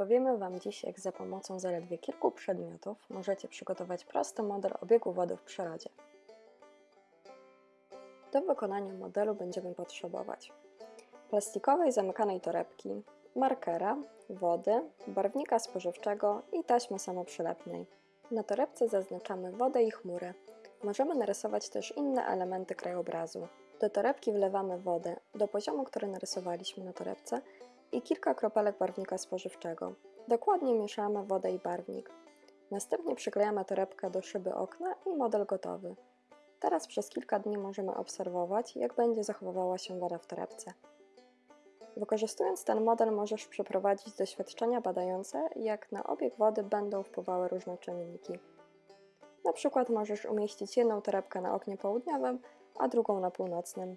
Opowiemy Wam dziś, jak za pomocą zaledwie kilku przedmiotów możecie przygotować prosty model obiegu wody w przyrodzie. Do wykonania modelu będziemy potrzebować plastikowej zamykanej torebki, markera, wody, barwnika spożywczego i taśmy samoprzylepnej. Na torebce zaznaczamy wodę i chmury. Możemy narysować też inne elementy krajobrazu. Do torebki wlewamy wodę do poziomu, który narysowaliśmy na torebce i kilka kropelek barwnika spożywczego. Dokładnie mieszamy wodę i barwnik. Następnie przyklejamy torebkę do szyby okna i model gotowy. Teraz przez kilka dni możemy obserwować, jak będzie zachowywała się woda w torebce. Wykorzystując ten model możesz przeprowadzić doświadczenia badające, jak na obieg wody będą wpływały różne czynniki. Na przykład możesz umieścić jedną torebkę na oknie południowym, a drugą na północnym.